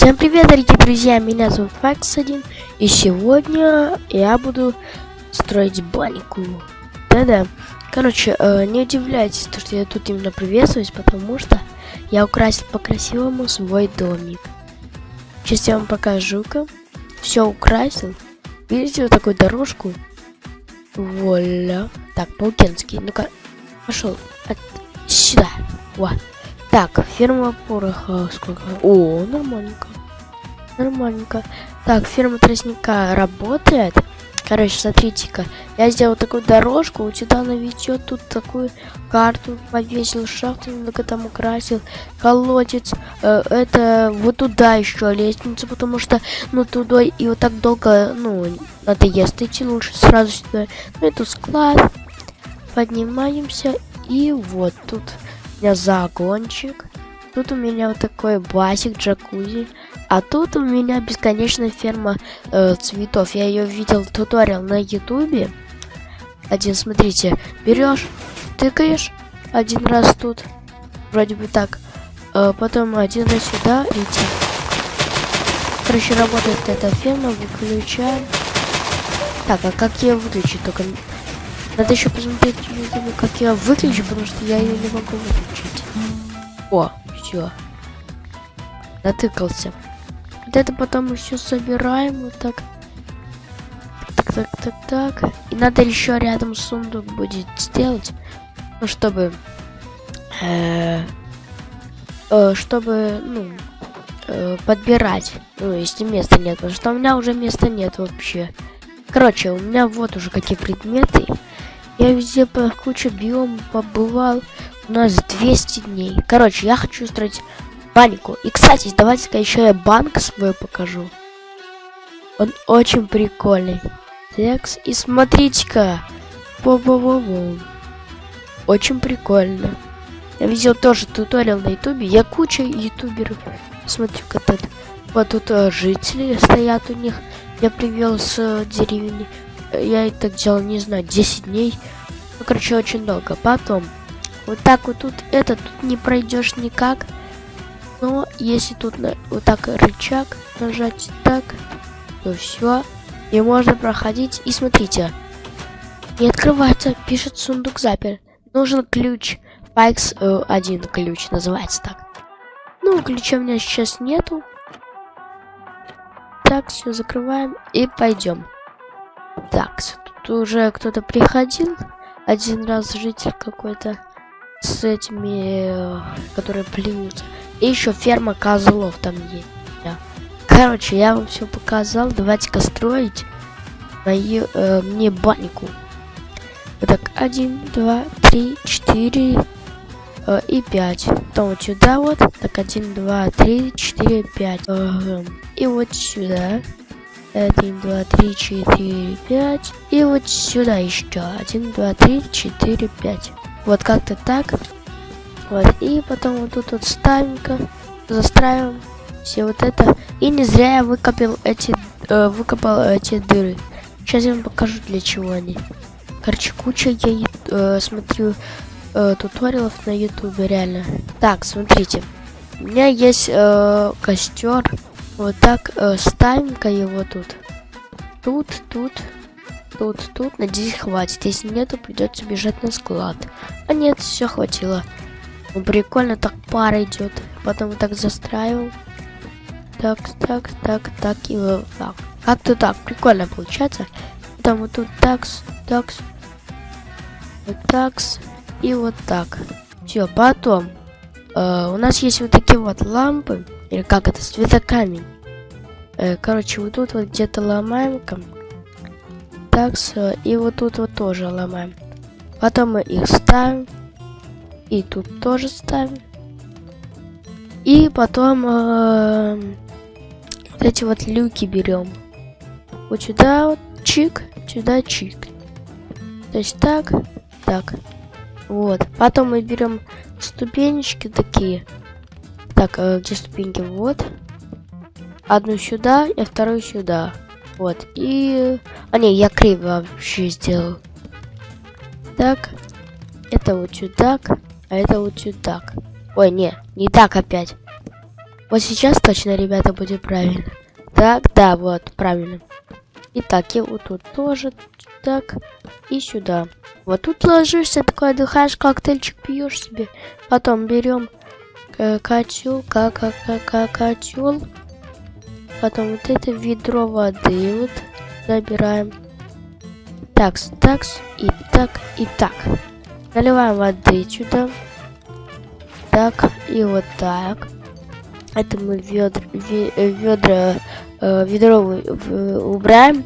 Всем привет, дорогие друзья, меня зовут Факс1, и сегодня я буду строить баньку. Да-да. Короче, э, не удивляйтесь, то, что я тут именно приветствуюсь, потому что я украсил по-красивому свой домик. Сейчас я вам покажу-ка. Все украсил. Видите вот такую дорожку? Вуаля. Так, паукенский. Ну-ка, пошел. От... Сюда. Вот. Так, ферма пороха сколько? О, нормальненько. Нормальненько. Так, ферма тростника работает. Короче, смотрите-ка. Я сделал такую дорожку, вот сюда наведет тут такую карту, повесил шахту, немного там украсил, колодец. Э, это вот туда еще лестница, потому что, ну, туда и вот так долго, ну, надоест идти, лучше сразу сюда. Ну, это склад. Поднимаемся, и вот тут у меня загончик. Тут у меня вот такой басик, джакузи. А тут у меня бесконечная ферма э, цветов. Я ее видел туториал на ютубе. Один, смотрите, берешь, тыкаешь один раз тут, вроде бы так, э, потом один раз сюда идти. Короче, работает эта ферма, выключаем. Так, а как я выключу? Только надо еще посмотреть, как я выключу, потому что я ее не могу выключить. О, все. Натыкался. Вот это потом еще собираем вот так. Так, так, так, так. И надо еще рядом сундук будет сделать. Ну, чтобы... Э, э, чтобы, ну, э, подбирать. Ну, если места нет. Потому что у меня уже места нет вообще. Короче, у меня вот уже какие предметы. Я везде по куче биом побывал. У нас 200 дней. Короче, я хочу строить баньку. И, кстати, давайте-ка еще я банк свой покажу. Он очень прикольный. Текс. И смотрите-ка. Во-во-во-во. Очень прикольно. Я видел тоже туториал на ютубе. Я куча ютуберов. Смотри-ка тут. Вот тут uh, жители стоят у них. Я привел с uh, деревни я это делал, не знаю, 10 дней. Ну, короче, очень долго. Потом, вот так вот тут, это тут не пройдешь никак. Но если тут на, вот так рычаг нажать так, то все. И можно проходить. И смотрите, не открывается, пишет сундук запер. Нужен ключ. Файкс э, один ключ, называется так. Ну, ключа у меня сейчас нету. Так, все, закрываем и пойдем. Так, тут уже кто-то приходил. Один раз житель какой-то с этими, которые плюются. И еще ферма козлов там есть. Короче, я вам все показал. Давайте-ка строить мою, э, мне баньку. Так, один, два, три, четыре э, и пять. Потом вот сюда вот. Так, один, два, три, четыре, пять. Э, и вот сюда. 1, 2, 3, 4, 5. И вот сюда еще. 1, 2, 3, 4, 5. Вот как-то так. Вот. И потом вот тут вот ставим-ка. Застраиваем все вот это. И не зря я выкопал эти, э, выкопал эти дыры. Сейчас я вам покажу, для чего они. Короче, куча я э, смотрю э, туториалов на ютубе, реально. Так, смотрите. У меня есть э, костер. Вот так э, ставим-ка его тут. Тут, тут, тут, тут. Надеюсь, хватит. Если нету, придется бежать на склад. А нет, все хватило. Ну, прикольно, так пара идет. Потом вот так застраиваем. Так, так, так, так и вот так. Как-то так, прикольно получается. Потом вот тут такс, такс, вот такс и вот так. Все, потом э, у нас есть вот такие вот лампы. Или как это, светокамень. Э, короче, вот тут вот где-то ломаем. Так, и вот тут вот тоже ломаем. Потом мы их ставим. И тут тоже ставим. И потом э, вот эти вот люки берем. Вот сюда вот чик, сюда чик. То есть так, так. Вот. Потом мы берем ступенечки такие. Так, э, где ступеньки? Вот. Одну сюда и вторую сюда. Вот. И... А не, я криво вообще сделал. Так. Это вот сюда. А это вот сюда. Ой, не, не так опять. Вот сейчас точно, ребята, будет правильно. Так, да, вот, правильно. Итак, и вот тут тоже так и сюда. Вот тут ложишься, такой отдыхаешь, коктейльчик пьешь себе. Потом берем котел, как, как, котел. Потом вот это ведро воды вот забираем. Такс, такс, и так, и так. Наливаем воды сюда. Так, и вот так. Это мы ведра, ведра, э, ведро убираем.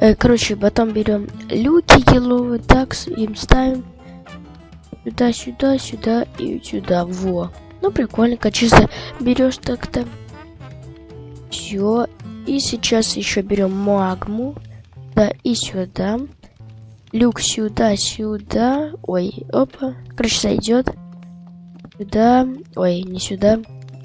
Э, короче, потом берем люки еловые, так, им ставим сюда, сюда, сюда и сюда. Во. Ну, прикольненько. Чисто берешь так-то. Все. И сейчас еще берем магму. Да, и сюда. Люк сюда, сюда. Ой, опа. Короче, сойдет. Сюда. Ой, не сюда.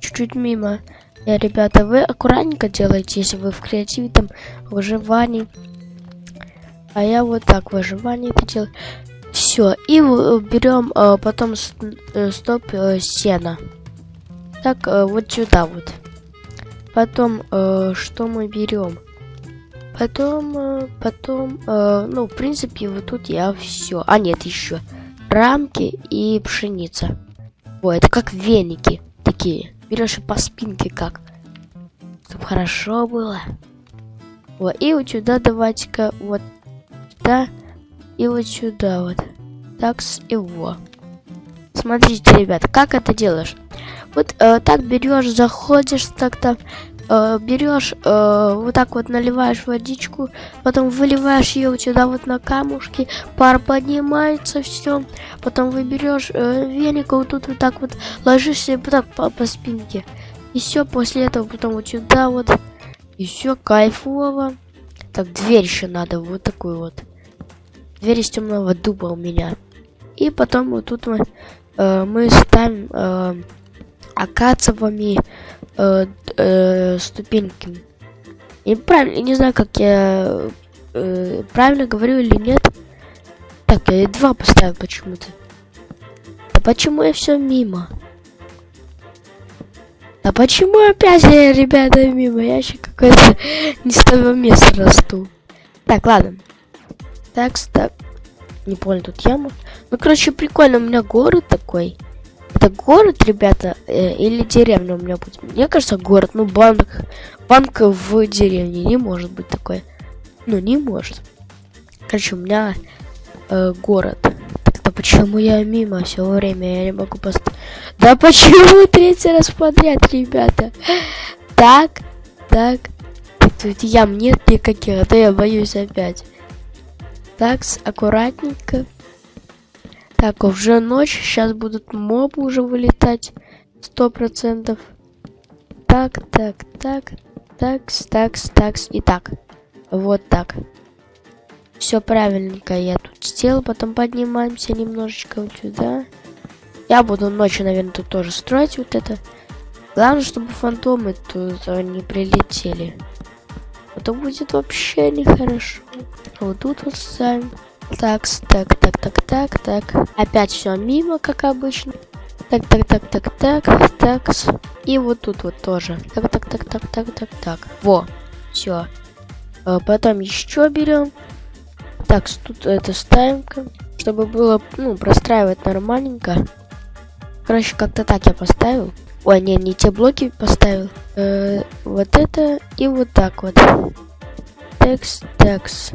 Чуть-чуть мимо. Я, э, ребята, вы аккуратненько делаете, если вы в креативе, там, выживании. А я вот так выживание это делаю. Все, и берем э, потом э, стоп э, сена. Так, вот сюда вот. Потом, что мы берем? Потом, потом, ну, в принципе, вот тут я все. А, нет, еще. Рамки и пшеница. Ой, это как веники такие. Берешь и по спинке как. Чтобы хорошо было. Вот, и вот сюда давайте-ка вот сюда и вот сюда вот. Так с его. Смотрите, ребят, как это делаешь? Вот э, так берешь, заходишь, так-то э, берешь, э, вот так вот наливаешь водичку, потом выливаешь ее вот сюда вот на камушки, пар поднимается, все. Потом вы берешь э, веник, вот тут вот так вот ложишься вот так по, по спинке. И все, после этого потом вот сюда вот. И все, кайфово. Так, дверь еще надо, вот такую вот. Дверь из темного дуба у меня. И потом вот тут мы, э, мы ставим э, акациевыми э, э, ступеньками. И правильно, не знаю, как я э, правильно говорю или нет. Так, я два поставил почему-то. Да почему я все мимо? А почему опять я, ребята, мимо? Я еще какой-то не с того места расту. Так, ладно. Так, так. Не понял, тут яма. Ну, короче, прикольно, у меня город такой. Это город, ребята, э, или деревня у меня будет? Мне кажется, город. Ну, банк. Банк в деревне не может быть такой. Ну, не может. Короче, у меня э, город. Так-то почему я мимо все время? Я не могу поставить. Да почему третий раз подряд, ребята? Так, так. Тут ям нет никаких, а то я боюсь опять. Так, аккуратненько. Так, уже ночь. Сейчас будут мобы уже вылетать. Сто процентов. Так, так, так. Такс, такс, такс. И так. Вот так. Все правильненько я тут сделал. Потом поднимаемся немножечко вот сюда. Я буду ночью, наверное, тут тоже строить вот это. Главное, чтобы фантомы тут не прилетели. А то будет вообще нехорошо. Вот тут вот ставим. Так, так, так, так, так, так. Опять все мимо, как обычно. Так, так, так, так, так, так. И вот тут вот тоже. Так, так, так, так, так, так, так. Во, все. А потом еще берем. Так, тут это ставим, чтобы было, ну, простраивать нормальненько. Короче, как-то так я поставил. Ой, не, не те блоки поставил. Э, вот это и вот так вот. Текст, текст.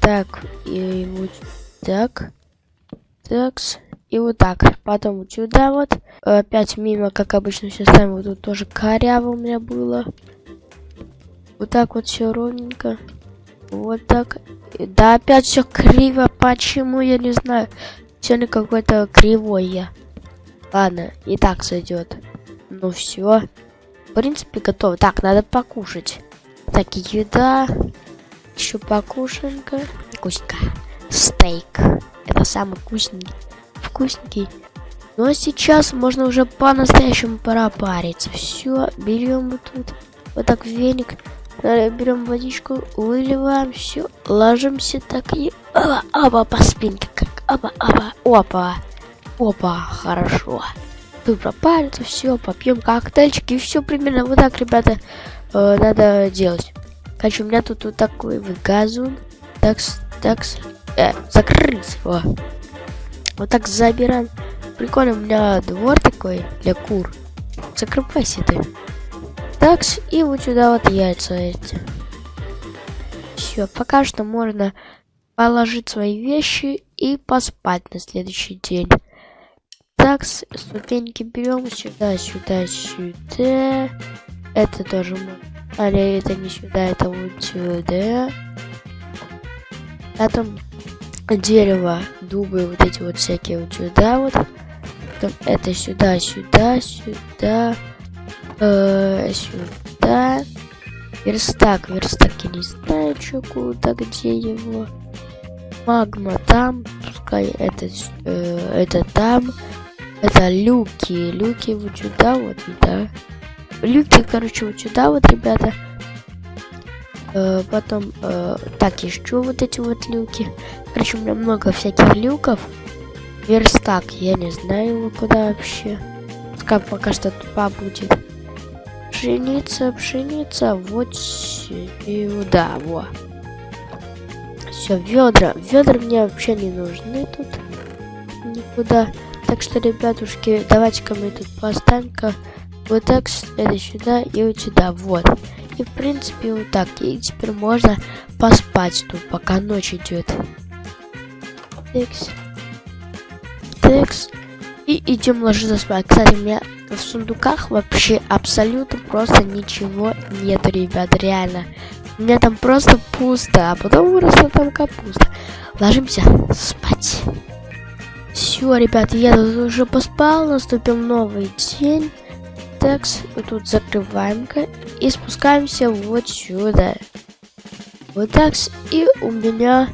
Так, и вот так. Такс. И вот так. Потом вот сюда вот. Опять мимо, как обычно, все ставим. Вот тут тоже коряво у меня было. Вот так вот все ровненько. Вот так. Да, опять все криво. Почему, я не знаю. Сегодня какой-то кривой я. Ладно, и так сойдет. Ну все. В принципе, готово. Так, надо покушать. Так, еда. Еще покушаем-ка. Вкусненько. Стейк. Это самый вкусненький. Вкусненький. Ну а сейчас можно уже по-настоящему пора париться. Все, берем вот тут. Вот так веник. Берем водичку, выливаем все, ложимся так и оба, оба по спинке, как оба, оба, опа, опа, хорошо. Вы пропариться, все, попьем коктейльчики, и все примерно вот так, ребята, э, надо делать. Короче, у меня тут вот такой вот газон. Так, так, э, закрыть. О. Вот так забираем. Прикольно, у меня двор такой для кур. Закрывайся ты. Так, и вот сюда вот яйца эти. Все, пока что можно положить свои вещи и поспать на следующий день. Так, ступеньки берем сюда, сюда, сюда. Это тоже можно. А, нет, это не сюда, это вот сюда. Потом дерево, дубы, вот эти вот всякие вот сюда вот. Потом это сюда, сюда, сюда, э, сюда. Верстак, верстак, я не знаю, что куда, где его. Магма там, пускай это, э, это там. Это люки, люки вот сюда вот, да. Люки, короче, вот сюда вот, ребята. Э, потом, э, так, еще вот эти вот люки. Короче, у меня много всяких люков. Верстак, я не знаю его куда вообще. Как пока что тупа будет. Пшеница, пшеница, вот сюда, во. Все, ведра. Ведра мне вообще не нужны тут. Никуда. Так что, ребятушки, давайте-ка мы тут поставим-ка вот так, это сюда и вот сюда, вот. И, в принципе, вот так. И теперь можно поспать тут, пока ночь идет. Текс. Текс. И идем ложиться спать. Кстати, у меня в сундуках вообще абсолютно просто ничего нет, ребят, реально. У меня там просто пусто, а потом выросла там капуста. Ложимся спать. Все, ребят, я тут уже поспал, наступил новый день. Так, тут закрываем-ка и спускаемся вот сюда. Вот так, и у меня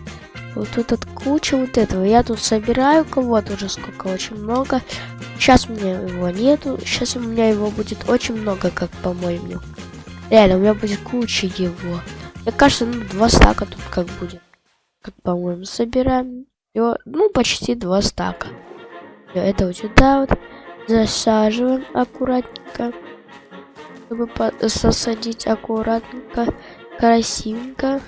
вот тут от куча вот этого. Я тут собираю кого-то уже сколько, очень много. Сейчас у меня его нету, сейчас у меня его будет очень много, как по-моему. Реально, у меня будет куча его. Мне кажется, ну, два стака тут как будет. Как, по-моему, собираем. Всё, ну, почти два стака. Это вот сюда вот засаживаем аккуратненько, чтобы засадить аккуратненько, красивенько.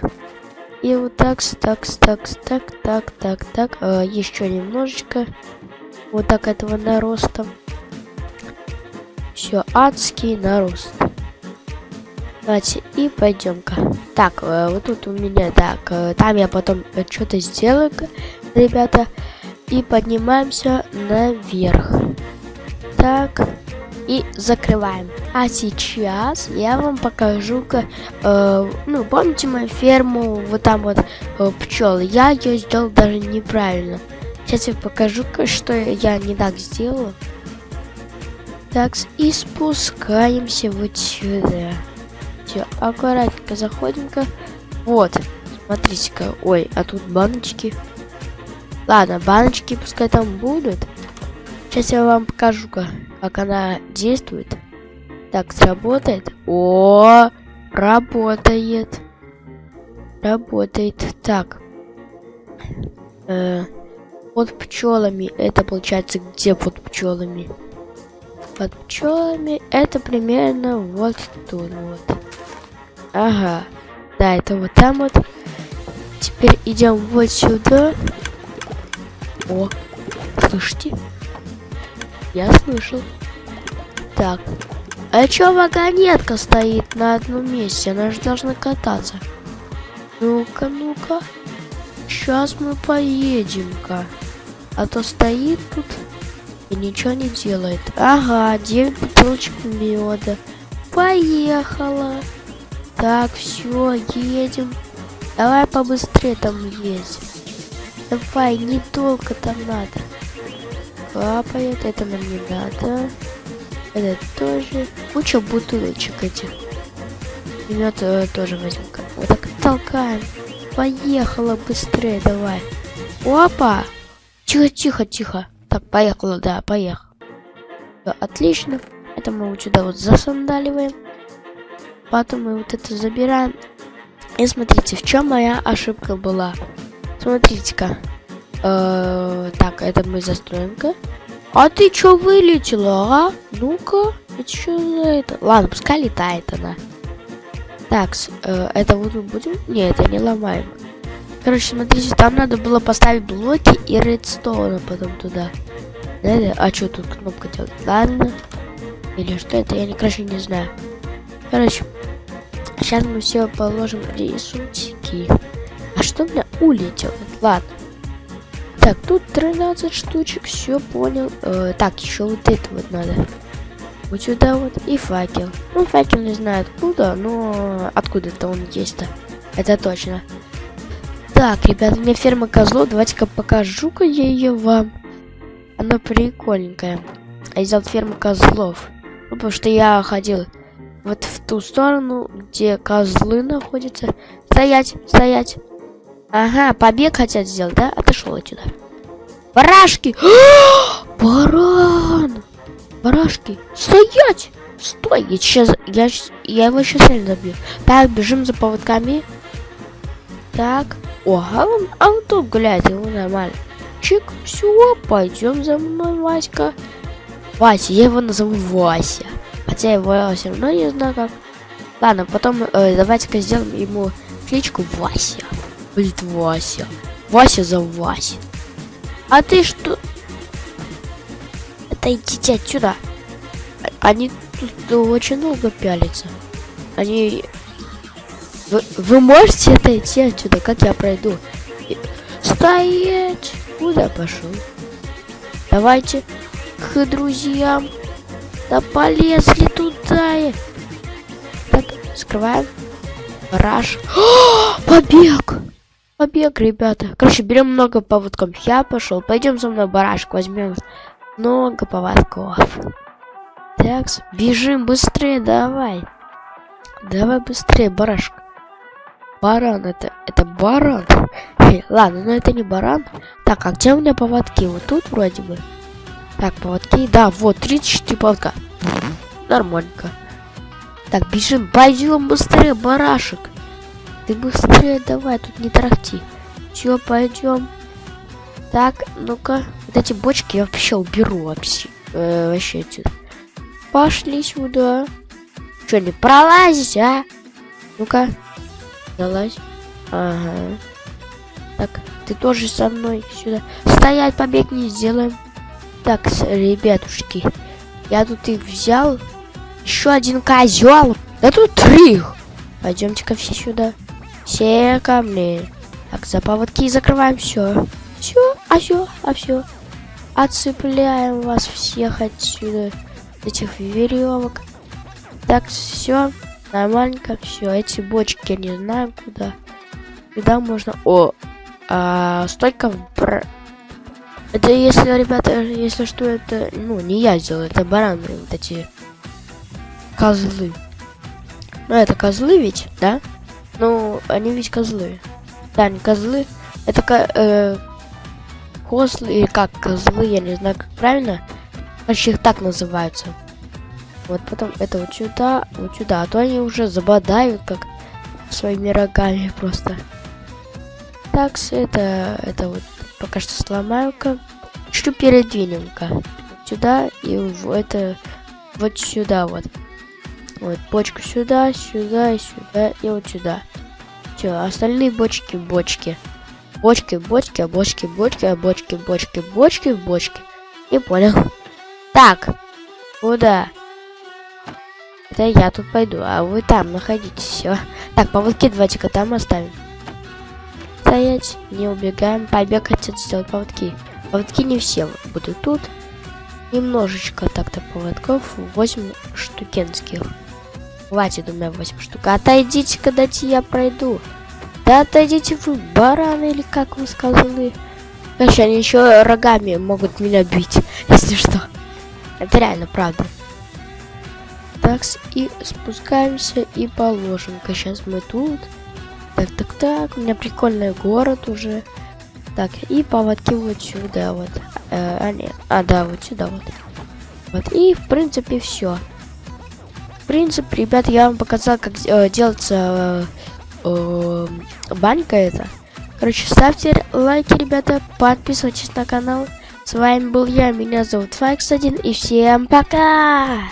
И вот так, так, так, так, так, так, так, а, еще немножечко. Вот так этого нароста. Все, адский нарост. Давайте, и пойдем-ка. Так, э, вот тут у меня, так, э, там я потом что-то сделаю, ребята. И поднимаемся наверх так и закрываем. А сейчас я вам покажу, ка э, ну, помните мою ферму, вот там вот э, пчелы, я ее сделал даже неправильно. Сейчас я покажу, что я не так сделала. Так, и спускаемся вот сюда. Все, аккуратненько заходим-ка. Вот, смотрите-ка. Ой, а тут баночки. Ладно, баночки пускай там будут. Сейчас я вам покажу, как она действует. Так, сработает. О, работает. Работает. Так. Э, под пчелами. Это получается где под пчелами? Под пчелами это примерно вот тут вот. Ага. Да, это вот там вот. Теперь идем вот сюда. О, слышите? Я слышал. Так. А чё вагонетка стоит на одном месте? Она же должна кататься. Ну-ка, ну-ка. Сейчас мы поедем-ка. А то стоит тут и ничего не делает. Ага, 9 бутылочек меда. Поехала. Так, все, едем. Давай побыстрее там ездим. Давай, не только там надо капает, это нам не надо. Это тоже. Куча бутылочек этих. Мед э, тоже возьмем. Вот так толкаем. Поехала быстрее, давай. Опа! Тихо, тихо, тихо. Так, поехала, да, поехал. Отлично. Это мы вот сюда вот засандаливаем. Потом мы вот это забираем. И смотрите, в чем моя ошибка была. Смотрите-ка. Э, так, это мы застроим-ка. А ты чё вылетела, а? Ну-ка, это что за это? Ладно, пускай летает она. Так, э, это вот мы будем? Не, это не ломаем. Короче, смотрите, там надо было поставить блоки и редстоуна потом туда. Да, А что тут кнопка делать? Ладно. Или что это? Я, не, короче, не знаю. Короче, сейчас мы все положим рисунки. А что у меня улетело? Ладно. Так, тут 13 штучек, все понял. Э, так, еще вот это вот надо. Вот сюда вот. И факел. Ну, факел не знаю откуда, но откуда-то он есть-то. Это точно. Так, ребята, у меня ферма козлов. Давайте-ка покажу-ка я ее вам. Она прикольненькая. Я взял ферму козлов. Ну, потому что я ходил вот в ту сторону, где козлы находятся. Стоять, стоять. Ага, побег хотят сделать, да? Отошел отсюда. Барашки! Баран! Барашки! Стоять! Стой! Я сейчас, я, я его сейчас реально забью. Так, бежим за поводками. Так. О, а он, а он тут гуляет, ему нормально. Чик, все, пойдем за мной, Васька. Вася, я его назову Вася. Хотя его все равно не знаю как. Ладно, потом э, давайте-ка сделаем ему кличку Вася. Будет Вася. Вася за Вася. А ты что? Отойдите отсюда. Они тут очень долго пялятся. Они... Вы, вы можете отойти отсюда, как я пройду? Стоять! Куда пошел? Давайте к друзьям. Да полезли туда. Так, скрываем. Раш. побег! Побег, ребята. Короче, берем много поводков. Я пошел. Пойдем за мной, барашек, возьмем много поводков. Так, бежим быстрее, давай. Давай быстрее, барашек. Баран, это, это баран. Эй, ладно, но это не баран. Так, а где у меня поводки? Вот тут вроде бы. Так, поводки. Да, вот, 34 поводка. Нормальненько. Так, бежим, пойдем быстрее, барашек. Ты быстрее давай, тут не тарахти. Все, пойдем. Так, ну-ка. Вот эти бочки я вообще уберу вообще. Э, вообще отсюда. Пошли сюда. Что, не пролазить, а? Ну-ка. Залазь. Ага. Так, ты тоже со мной сюда. Стоять, побег не сделаем. Так, ребятушки. Я тут их взял. Еще один козел. Да тут три. Пойдемте-ка все сюда. Все камни. Так, за поводки закрываем все. Все, а все, а все. Отцепляем вас всех отсюда. Этих веревок. Так, все. Нормальненько, все. Эти бочки не знаю куда. Куда можно. О! А, столько бр... Это если, ребята, если что, это, ну, не я сделал, это бараны, вот эти козлы. Ну, это козлы ведь, да? Ну, они ведь козлы. Да, не козлы. Это э, козлы или как козлы, я не знаю, как правильно. Короче, их так называются. Вот потом это вот сюда, вот сюда. А то они уже забодают, как своими рогами просто. Так, это, это вот пока что сломаю-ка. Чуть передвинем-ка. Сюда и в это вот сюда вот. Вот, бочку сюда, сюда и сюда, и вот сюда. Все, остальные бочки, бочки. Бочки, бочки, а бочки, бочки, а бочки, бочки, бочки, бочки. Не понял. Так, куда? Это я тут пойду, а вы там находитесь, все. Так, поводки давайте-ка там оставим. Стоять, не убегаем. Побег хотят сделать поводки. Поводки не все будут тут. Немножечко так-то поводков. 8 штукенских. Хватит у меня 8 штук. Отойдите, когда я пройду. Да отойдите вы, бараны, или как вы сказали. Короче, они еще рогами могут меня бить, если что. Это реально правда. Так, и спускаемся и положим-ка. Сейчас мы тут. Так, так, так. У меня прикольный город уже. Так, и поводки вот сюда вот. Э, а, нет. А, да, вот сюда вот. Вот, и в принципе все принцип, ребят, я вам показал, как э, делается э, э, банька это. Короче, ставьте лайки, ребята, подписывайтесь на канал. С вами был я, меня зовут Факс1, и всем пока!